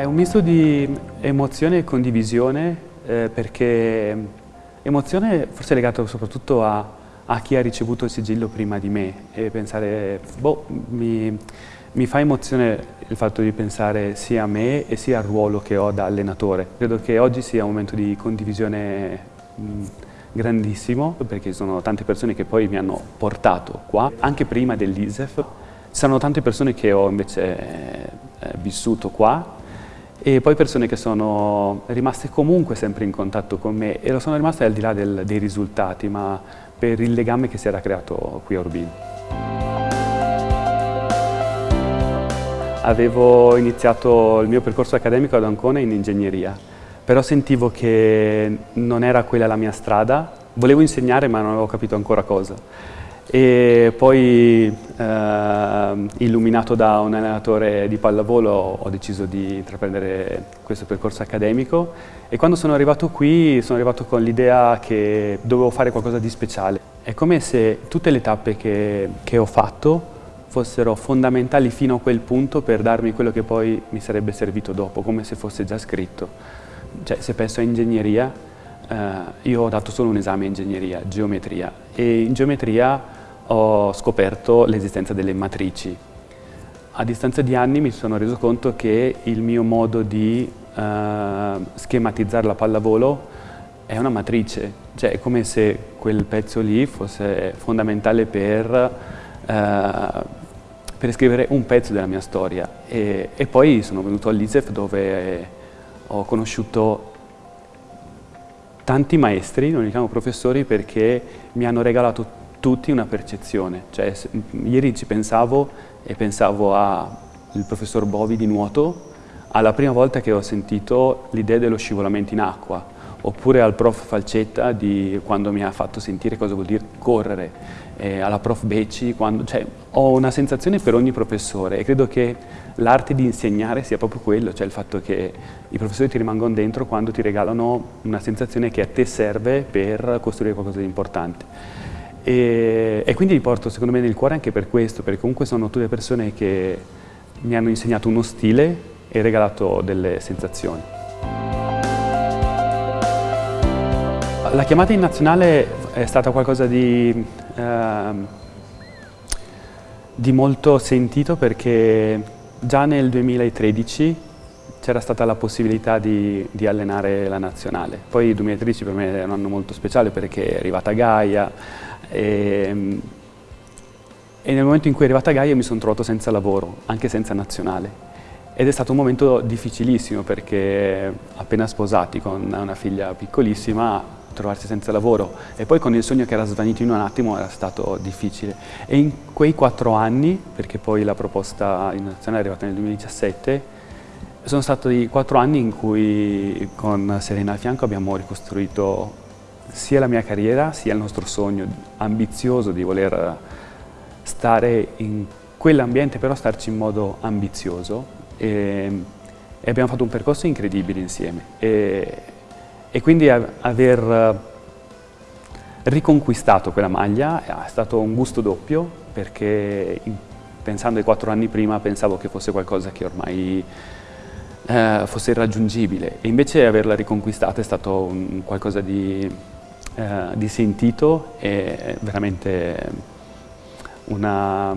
È un misto di emozione e condivisione eh, perché emozione forse è legato soprattutto a, a, chi ha ricevuto il sigillo prima di me e pensare, boh, mi, mi fa emozione il fatto di pensare sia a me e sia al ruolo che ho da allenatore. Credo che oggi sia un momento di condivisione mh, grandissimo perché sono tante persone che poi mi hanno portato qua, anche prima dell'ISEF. Sono tante persone che ho invece eh, vissuto qua e poi persone che sono rimaste comunque sempre in contatto con me e lo sono rimaste al di là del, dei risultati, ma per il legame che si era creato qui a Urbino. Avevo iniziato il mio percorso accademico ad Ancona in ingegneria, però sentivo che non era quella la mia strada, volevo insegnare ma non avevo capito ancora cosa e poi eh, illuminato da un allenatore di pallavolo ho deciso di intraprendere questo percorso accademico e quando sono arrivato qui sono arrivato con l'idea che dovevo fare qualcosa di speciale. È come se tutte le tappe che, che ho fatto fossero fondamentali fino a quel punto per darmi quello che poi mi sarebbe servito dopo, come se fosse già scritto. Cioè, se penso a ingegneria, eh, io ho dato solo un esame in ingegneria, geometria, e in geometria ho scoperto l'esistenza delle matrici. A distanza di anni mi sono reso conto che il mio modo di eh, schematizzare la pallavolo è una matrice, cioè è come se quel pezzo lì fosse fondamentale per, eh, per scrivere un pezzo della mia storia. E, e poi sono venuto all'ISEF dove ho conosciuto tanti maestri, non li chiamo professori, perché mi hanno regalato tutti una percezione. Cioè, ieri ci pensavo e pensavo al professor Bovi di nuoto, alla prima volta che ho sentito l'idea dello scivolamento in acqua, oppure al prof Falcetta di quando mi ha fatto sentire cosa vuol dire correre, eh, alla prof Becci, quando, cioè, ho una sensazione per ogni professore e credo che l'arte di insegnare sia proprio quello, cioè il fatto che i professori ti rimangono dentro quando ti regalano una sensazione che a te serve per costruire qualcosa di importante. E, e, quindi li porto secondo me nel cuore anche per questo, perché comunque sono tutte persone che mi hanno insegnato uno stile e regalato delle sensazioni. La chiamata in nazionale è stata qualcosa di, eh, di molto sentito perché già nel 2013 c'era stata la possibilità di, di, allenare la nazionale. Poi il 2013 per me è un anno molto speciale perché è arrivata Gaia, e, ehm, e nel momento in cui è arrivata Gaia mi sono trovato senza lavoro, anche senza nazionale. Ed è stato un momento difficilissimo perché appena sposati con una figlia piccolissima trovarsi senza lavoro e poi con il sogno che era svanito in un attimo era stato difficile e in quei quattro anni, perché poi la proposta in nazionale è arrivata nel 2017, sono stati quattro anni in cui con Serena al fianco abbiamo ricostruito sia la mia carriera sia il nostro sogno ambizioso di voler stare in quell'ambiente però starci in modo ambizioso. E, e, abbiamo fatto un percorso incredibile insieme. E, e quindi aver riconquistato quella maglia è stato un gusto doppio perché pensando ai quattro anni prima pensavo che fosse qualcosa che ormai eh, fosse irraggiungibile e invece averla riconquistata è stato un, qualcosa di eh, di sentito e veramente una,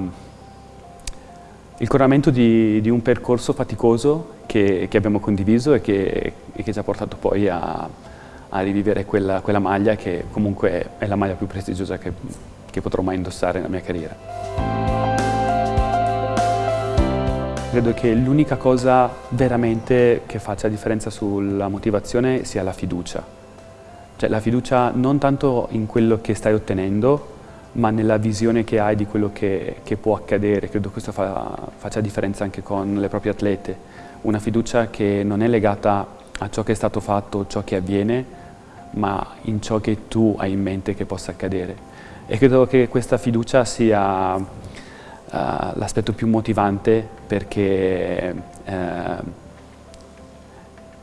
il coronamento di, di, un percorso faticoso che, che abbiamo condiviso e che, e che, ci ha portato poi a, a rivivere quella, quella, maglia che comunque è la maglia più prestigiosa che, che potrò mai indossare nella mia carriera. Credo che l'unica cosa veramente che faccia differenza sulla motivazione sia la fiducia. Cioè la fiducia non tanto in quello che stai ottenendo, ma nella visione che hai di quello che, che può accadere. Credo questo fa, faccia differenza anche con le proprie atlete. Una fiducia che non è legata a ciò che è stato fatto, ciò che avviene, ma in ciò che tu hai in mente che possa accadere. E credo che questa fiducia sia uh, l'aspetto più motivante perché uh,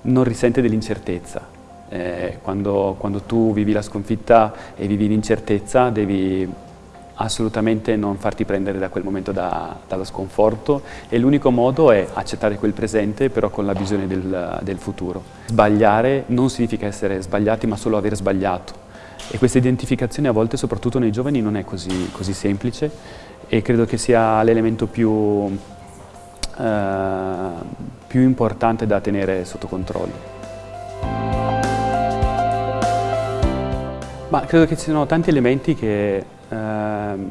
non risente dell'incertezza eh, quando, quando, tu vivi la sconfitta e vivi l'incertezza devi assolutamente non farti prendere da quel momento da, dallo sconforto e l'unico modo è accettare quel presente però con la visione del, del, futuro. Sbagliare non significa essere sbagliati ma solo aver sbagliato e questa identificazione a volte soprattutto nei giovani non è così, così semplice e credo che sia l'elemento più, eh, più importante da tenere sotto controllo. Ma credo che ci siano tanti elementi che, ehm,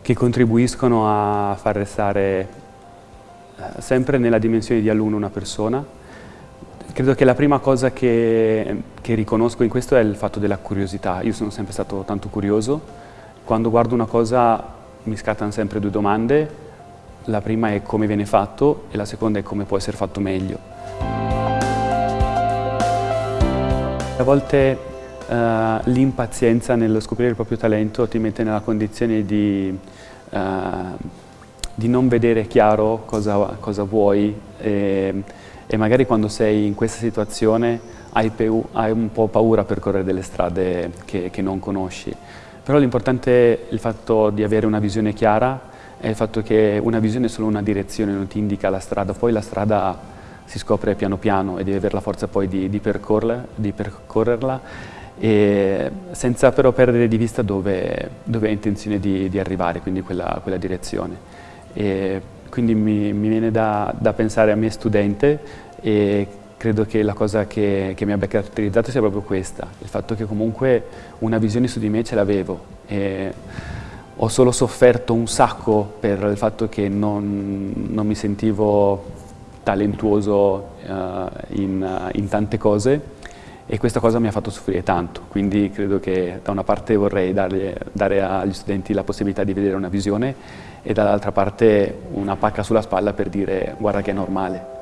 che contribuiscono a far restare eh, sempre nella dimensione di alunno una persona. Credo che la prima cosa che, che riconosco in questo è il fatto della curiosità. Io sono sempre stato tanto curioso. Quando guardo una cosa mi scattano sempre due domande. La prima è come viene fatto e la seconda è come può essere fatto meglio. A volte uh, l'impazienza nello scoprire il proprio talento ti mette nella condizione di, uh, di non vedere chiaro cosa, cosa vuoi e, e, magari quando sei in questa situazione hai, hai, un po' paura per correre delle strade che, che non conosci. Però l'importante è il fatto di avere una visione chiara è il fatto che una visione è solo una direzione, non ti indica la strada, poi la strada si scopre piano piano e devi avere la forza poi di, di, percorrerla, di percorrerla. Senza però perdere di vista dove, dove hai intenzione di, di, arrivare, quindi quella, quella direzione. E quindi mi, mi viene da, da, pensare a me studente e credo che la cosa che, che mi abbia caratterizzato sia proprio questa, il fatto che comunque una visione su di me ce l'avevo ho solo sofferto un sacco per il fatto che non, non mi sentivo talentuoso uh, in, in tante cose e questa cosa mi ha fatto soffrire tanto, quindi credo che da una parte vorrei dargli, dare agli studenti la possibilità di vedere una visione e dall'altra parte una pacca sulla spalla per dire guarda che è normale.